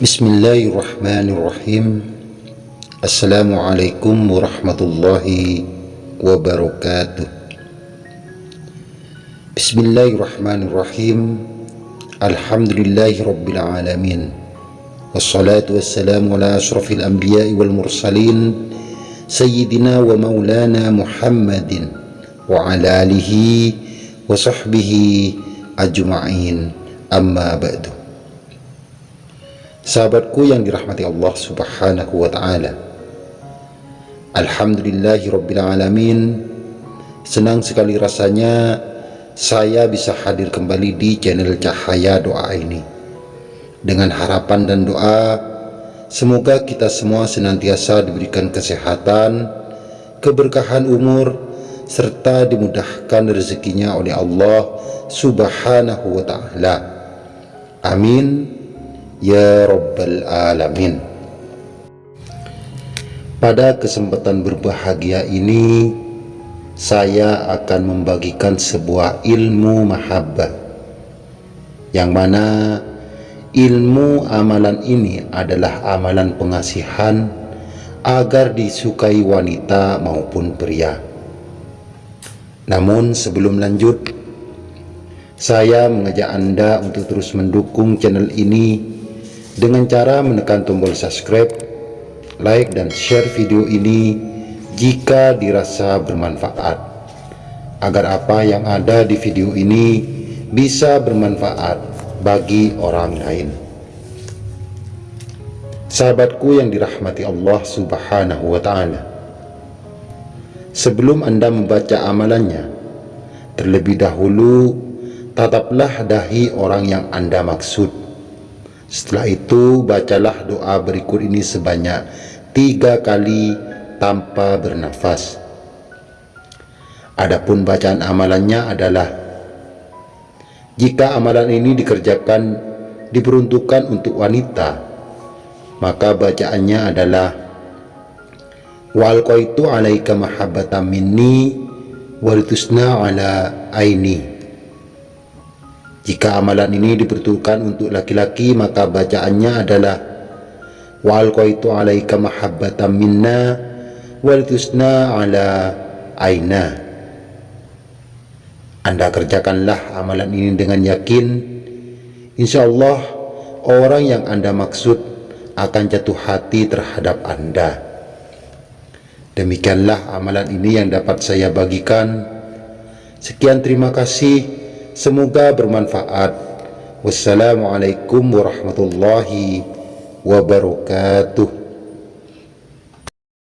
بسم الله الرحمن الرحيم السلام عليكم ورحمة الله وبركاته بسم الله الرحمن الرحيم الحمد لله رب العالمين والصلاة والسلام على أشرف الأنبياء والمرسلين سيدنا ومولانا محمد وعلى آله وصحبه أجمعين أما بعد Sahabatku yang dirahmati Allah subhanahu wa ta'ala. Alhamdulillahi rabbil alamin. Senang sekali rasanya saya bisa hadir kembali di channel Cahaya Doa ini. Dengan harapan dan doa Semoga kita semua senantiasa diberikan kesehatan Keberkahan umur Serta dimudahkan rezekinya oleh Allah subhanahu wa ta'ala. Amin Ya Rabbal Alamin. Pada kesempatan berbahagia ini Saya akan membagikan sebuah ilmu mahabbah. Yang mana ilmu amalan ini adalah amalan pengasihan Agar disukai wanita maupun pria. Namun sebelum lanjut Saya mengajak Anda untuk terus mendukung channel ini dengan cara menekan tombol subscribe, like dan share video ini jika dirasa bermanfaat. Agar apa yang ada di video ini bisa bermanfaat bagi orang lain. Sahabatku yang dirahmati Allah subhanahu wa ta'ala sebelum anda membaca amalannya terlebih dahulu tataplah dahi orang yang anda maksud setelah itu bacalah doa berikut ini sebanyak tiga kali tanpa bernafas. Adapun bacaan amalannya adalah jika amalan ini dikerjakan diperuntukkan untuk wanita maka bacaannya adalah wal qaitu alaika mahabbatan minni walitusna ala aini jika amalan ini diperuntukkan untuk laki-laki maka bacaannya adalah wa alqaitu alaika mahabbatan minna wal tusna ala aina. Anda kerjakanlah amalan ini dengan yakin insyaallah orang yang Anda maksud akan jatuh hati terhadap Anda. Demikianlah amalan ini yang dapat saya bagikan. Sekian terima kasih Semoga bermanfaat. Wassalamualaikum warahmatullahi wabarakatuh.